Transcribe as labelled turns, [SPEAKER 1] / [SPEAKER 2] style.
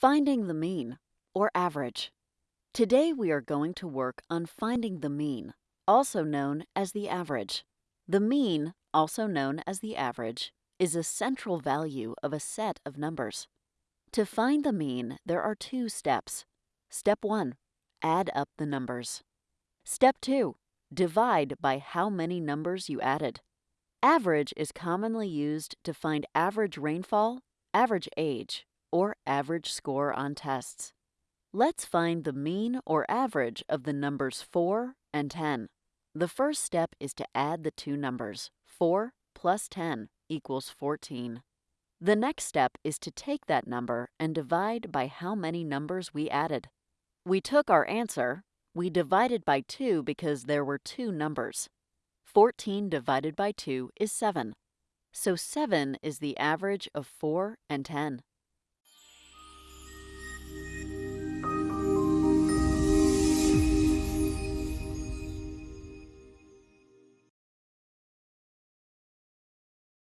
[SPEAKER 1] Finding the mean, or average. Today we are going to work on finding the mean, also known as the average. The mean, also known as the average, is a central value of a set of numbers. To find the mean, there are two steps. Step 1. Add up the numbers. Step 2. Divide by how many numbers you added. Average is commonly used to find average rainfall, average age, or average score on tests. Let's find the mean or average of the numbers 4 and 10. The first step is to add the two numbers. 4 plus 10 equals 14. The next step is to take that number and divide by how many numbers we added. We took our answer, we divided by 2 because there were two numbers. 14 divided by 2 is 7. So 7 is the average of 4 and 10.